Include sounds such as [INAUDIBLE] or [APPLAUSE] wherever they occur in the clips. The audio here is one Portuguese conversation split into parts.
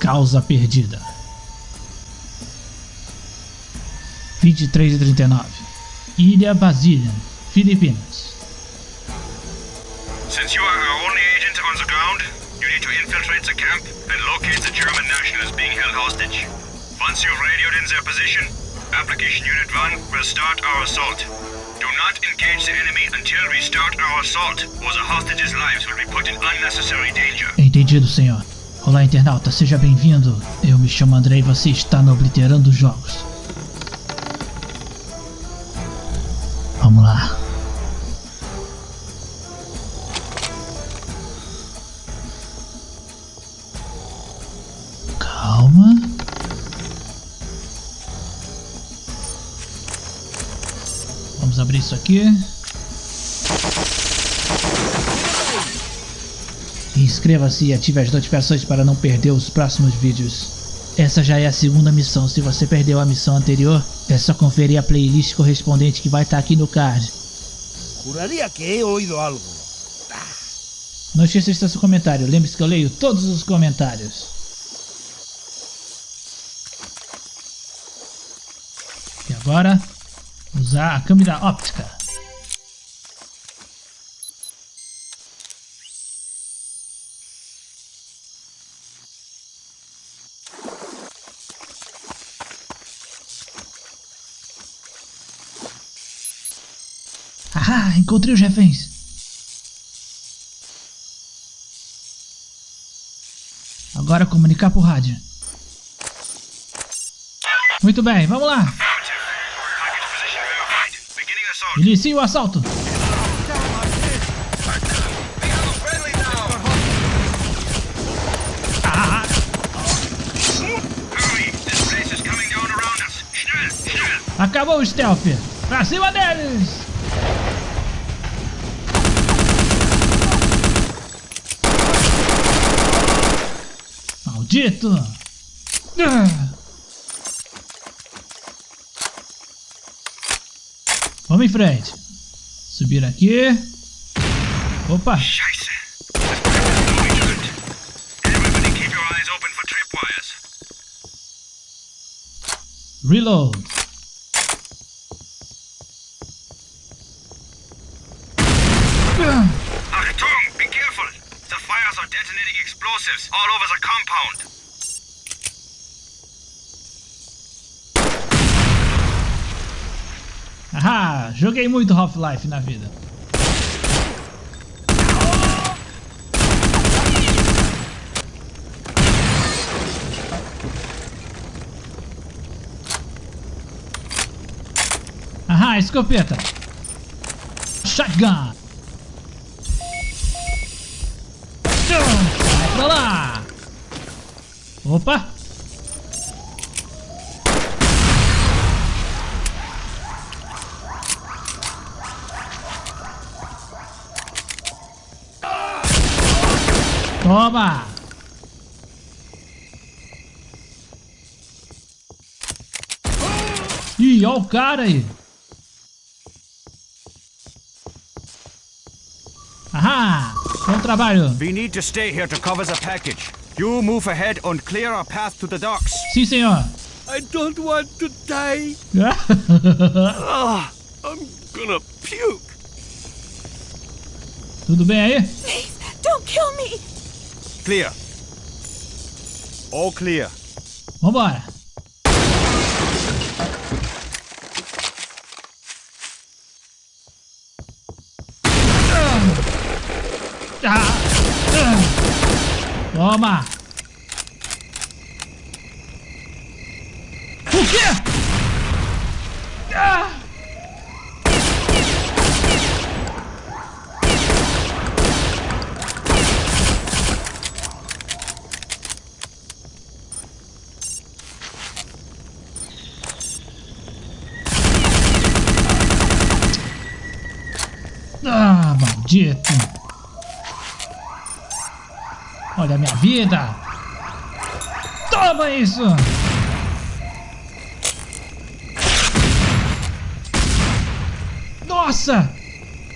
Causa perdida. 23 e 39. Ilha Basília, Filipinas. Since you are our only agent on the ground, you need to infiltrate the camp and locate the German nationals being held hostage. Once you've radioed in their position, Application Unit 1 will start our assault. Do not engage the enemy until we start our assault, or the hostages' lives will be put in unnecessary danger. Entendido, senhor. Olá, internauta, seja bem-vindo. Eu me chamo André e você está no Obliterando Jogos. Vamos lá. Calma. Vamos abrir isso aqui. Inscreva-se e ative as notificações para não perder os próximos vídeos. Essa já é a segunda missão, se você perdeu a missão anterior, é só conferir a playlist correspondente que vai estar aqui no card. Juraría que he oído algo. Não esqueça de deixar seu comentário, lembre-se que eu leio todos os comentários. E agora, usar a câmera óptica. Ah, encontrei os reféns. Agora comunicar por rádio. Muito bem, vamos lá. Inicie o assalto. Acabou o stealth. Pra cima deles. Maldito. Ah. Vamos em frente. Subir aqui. Opa. Scheiße! Explosives all over the compound. Ahá, joguei muito Half-Life na vida. Ahá, escopeta. Shotgun. Vai pra lá. Opa. Toma! Ih, olha o cara aí. Ahá! Bom trabalho. We need to stay here to cover the package. You move ahead and clear our path to the docks. Sim, senhor. I don't want to die. Ah, [LAUGHS] I'm gonna puke. Tudo bem aí? Please, don't kill me. Clear. All clear. Vambora. Toma. O quê? Ah. Ah, maldito. Olha a minha vida. Toma isso. Nossa.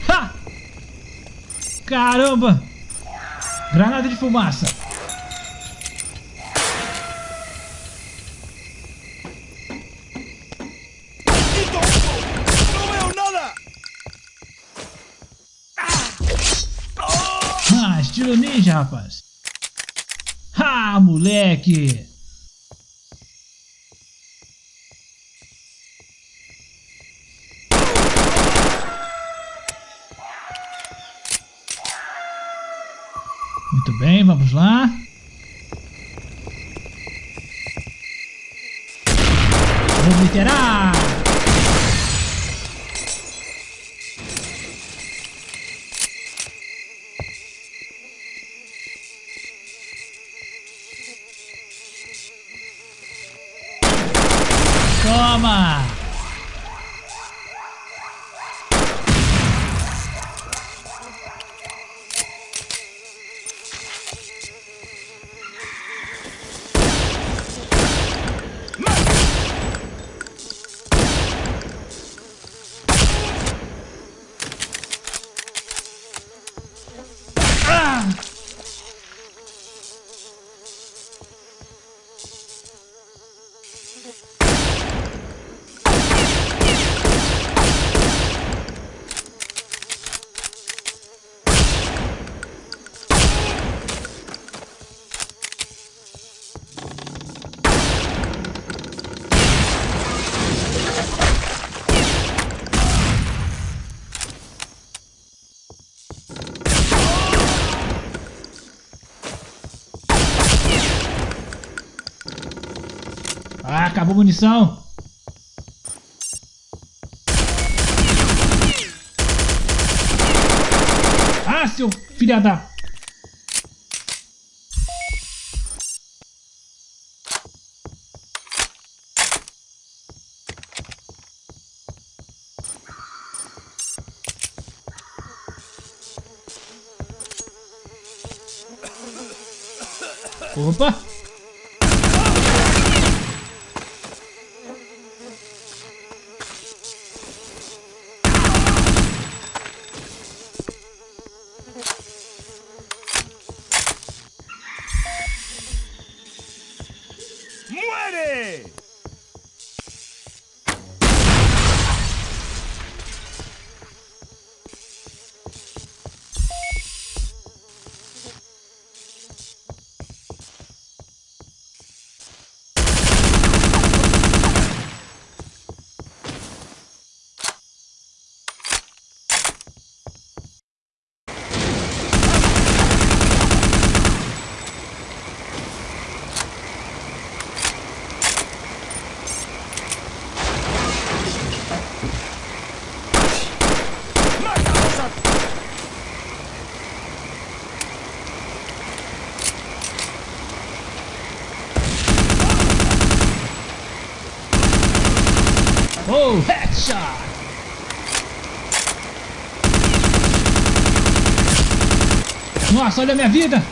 Ha. Caramba. Granada de fumaça. Ah, estilo ninja, rapaz. Ah, moleque! Muito bem, vamos lá. Toma! Ah! Ah, acabou a munição. Ah, seu filha da... Opa! Oh, headshot! Nossa, olha a minha vida!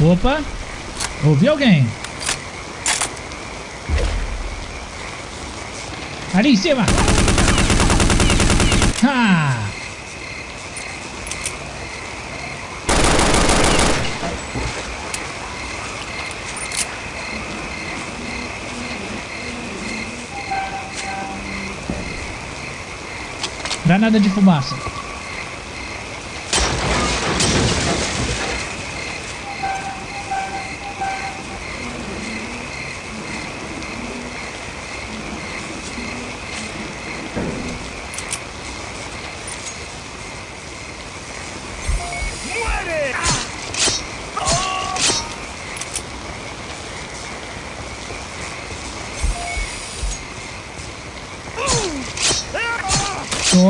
Opa! Ouvi alguém? Ali em cima! Ah! Granada de fumaça.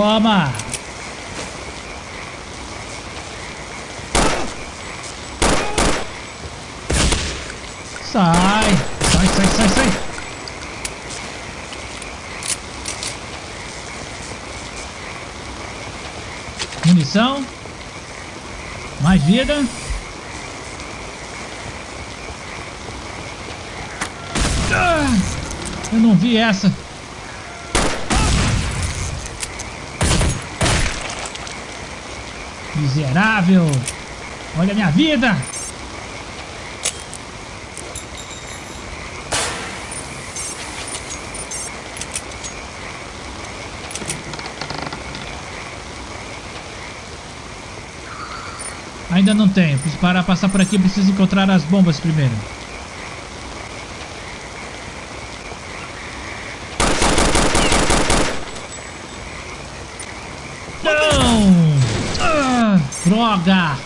Toma! Sai! Sai, sai, sai, sai! Munição. Mais vida. Ah, eu não vi essa. miserável! Olha a minha vida! Ainda não tenho. Para passar por aqui, preciso encontrar as bombas primeiro. Droga!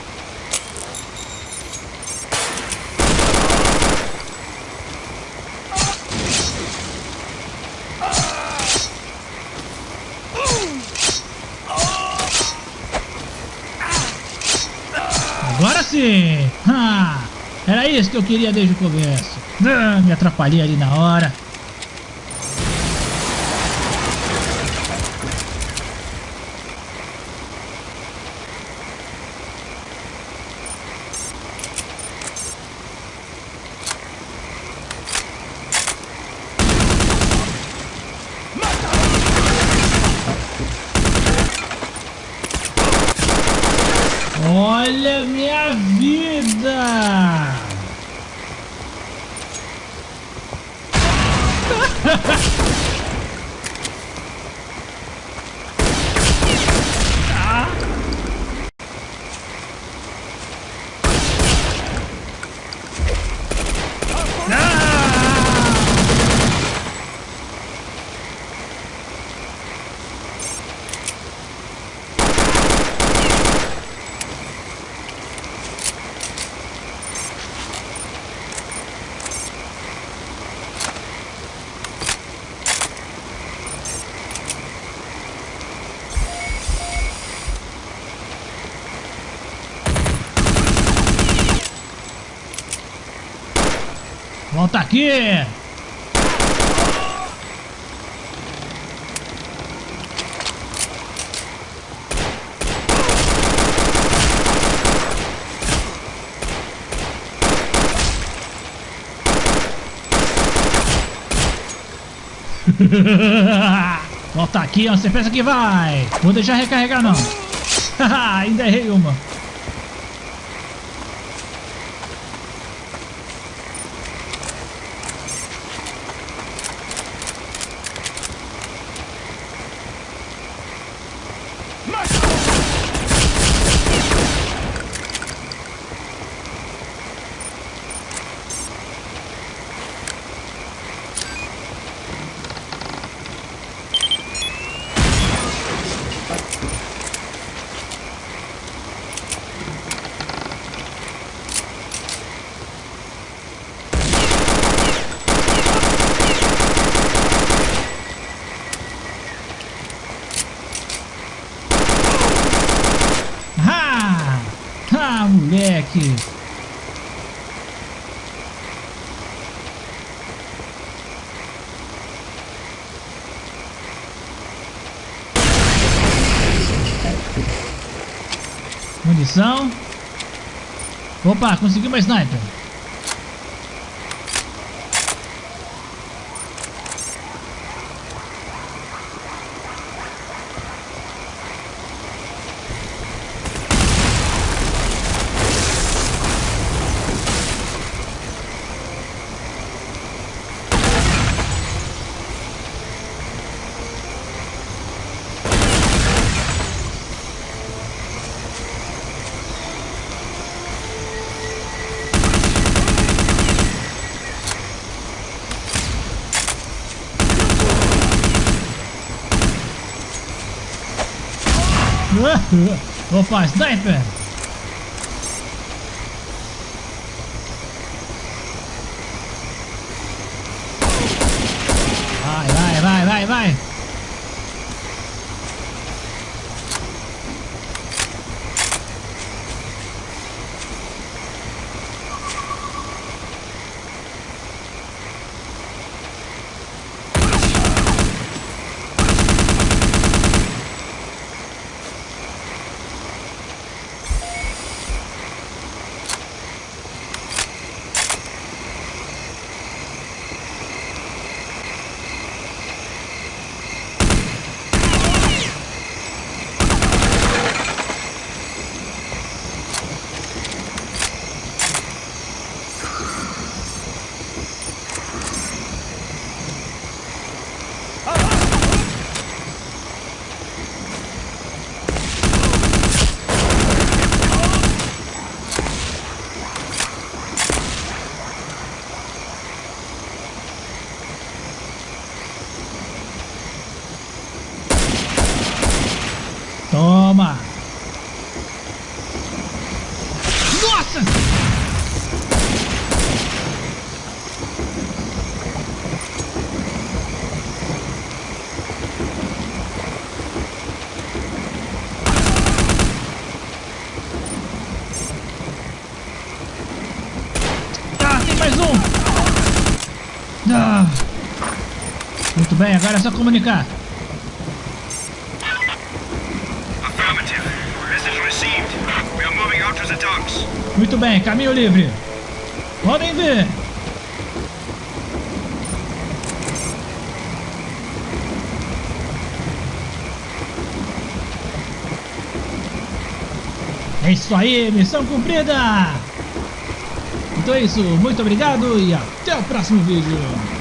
Agora sim! Ah, era isso que eu queria desde o começo. Ah, me atrapalhei ali na hora. Olha minha vida! [LAUGHS] Aqui! [LAUGHS] Volta aqui, você pensa que vai? Vou deixar recarregar não. [LAUGHS] Ainda errei uma. Ah! Ah, moleque! Munição. Opa, consegui uma sniper. Opa, sniper! Vai, bem, agora é só comunicar. Muito bem, caminho livre. Podem ver. É isso aí, missão cumprida! Então é isso, muito obrigado e até o próximo vídeo!